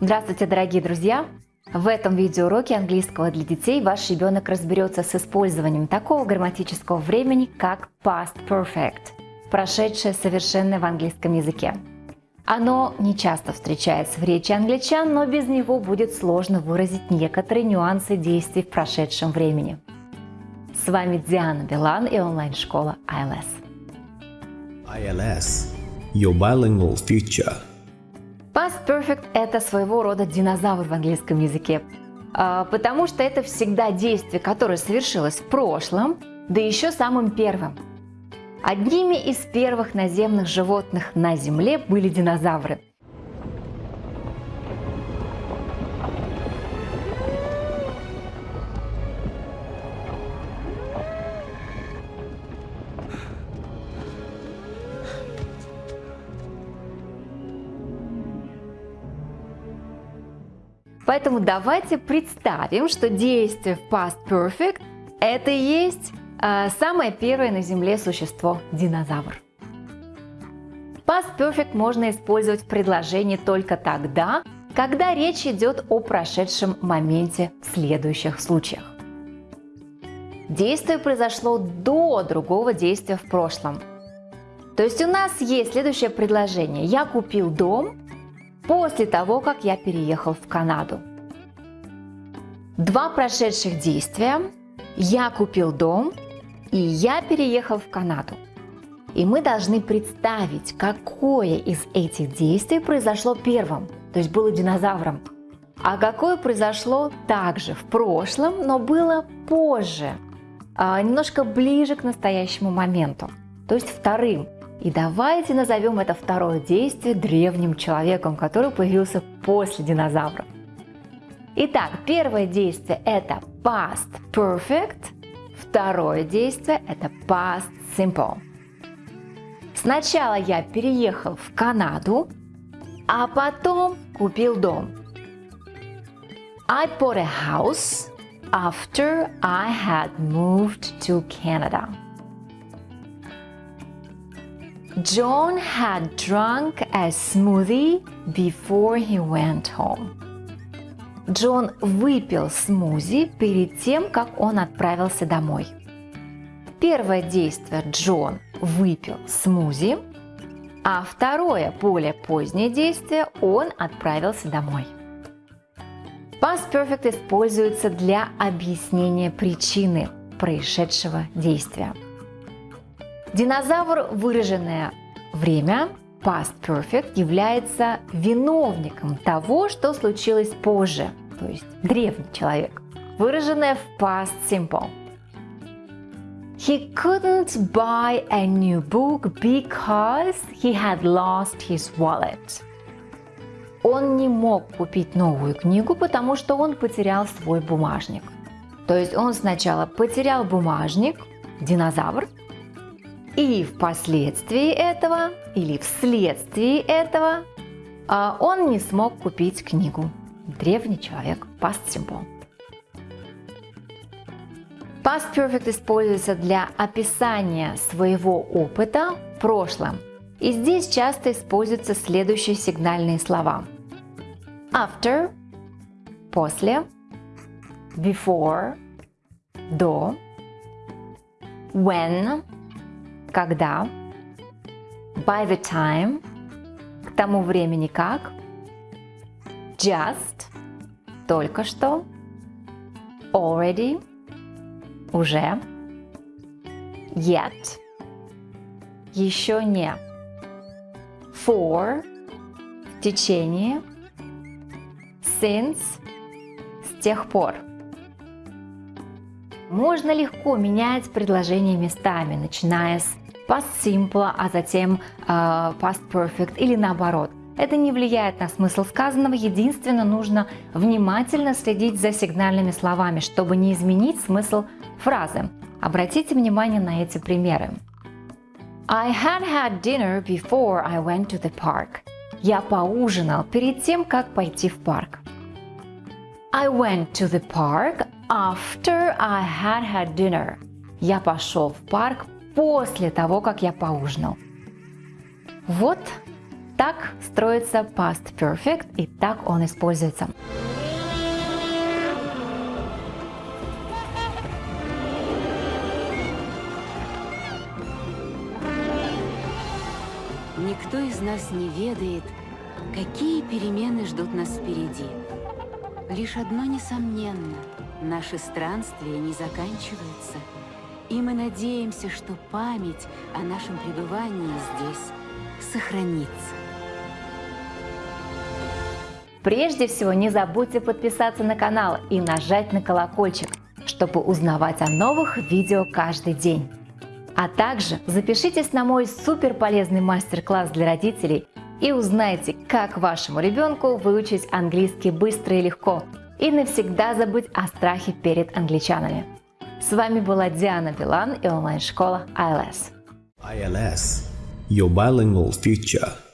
Здравствуйте, дорогие друзья! В этом видеоуроке английского для детей ваш ребенок разберется с использованием такого грамматического времени, как past perfect, прошедшее совершенное в английском языке. Оно не часто встречается в речи англичан, но без него будет сложно выразить некоторые нюансы действий в прошедшем времени. С вами Диана Билан и онлайн-школа ILS. ILS – Your Bilingual Future – Perfect – это своего рода динозавр в английском языке, а, потому что это всегда действие, которое совершилось в прошлом, да еще самым первым. Одними из первых наземных животных на Земле были динозавры. Поэтому давайте представим, что действие в Past Perfect – это и есть э, самое первое на Земле существо – динозавр. Past Perfect можно использовать в предложении только тогда, когда речь идет о прошедшем моменте в следующих случаях. Действие произошло до другого действия в прошлом. То есть у нас есть следующее предложение. Я купил дом, после того, как я переехал в Канаду. Два прошедших действия. Я купил дом и я переехал в Канаду. И мы должны представить, какое из этих действий произошло первым, то есть было динозавром, а какое произошло также в прошлом, но было позже, а, немножко ближе к настоящему моменту, то есть вторым. И давайте назовем это второе действие древним человеком, который появился после динозавров. Итак, первое действие это past perfect, второе действие это past simple. Сначала я переехал в Канаду, а потом купил дом. I bought a house after I had moved to Canada. John had drunk a smoothie before he went home. Джон выпил смузи перед тем, как он отправился домой. Первое действие Джон выпил смузи, а второе, более позднее действие, он отправился домой. Past Perfect используется для объяснения причины происшедшего действия. Динозавр, выраженное время, past perfect, является виновником того, что случилось позже, то есть древний человек, выраженное в past simple. He couldn't buy a new book because he had lost his wallet. Он не мог купить новую книгу, потому что он потерял свой бумажник. То есть он сначала потерял бумажник, динозавр, и впоследствии этого или вследствие этого а, он не смог купить книгу. Древний человек. Past simple. Past perfect используется для описания своего опыта в прошлом. И здесь часто используются следующие сигнальные слова. After – после, before – до, when – когда, by the time, к тому времени как, just, только что, already, уже, yet, еще не, for, в течение, since, с тех пор. Можно легко менять предложения местами, начиная с past simple, а затем э, past perfect или наоборот. Это не влияет на смысл сказанного, единственно нужно внимательно следить за сигнальными словами, чтобы не изменить смысл фразы. Обратите внимание на эти примеры. I had had dinner before I went to the park. Я поужинал перед тем, как пойти в парк. I went to the park after I had had dinner. Я пошел в парк после того, как я поужинал. Вот Так строится past perfect и так он используется. Никто из нас не ведает, какие перемены ждут нас впереди. Лишь одно несомненно – наши странствия не заканчиваются, и мы надеемся, что память о нашем пребывании здесь сохранится. Прежде всего, не забудьте подписаться на канал и нажать на колокольчик, чтобы узнавать о новых видео каждый день. А также запишитесь на мой супер полезный мастер-класс для родителей и узнайте, как вашему ребенку выучить английский быстро и легко и навсегда забыть о страхе перед англичанами. С вами была Диана Билан и онлайн-школа ILS. ILS, your bilingual future.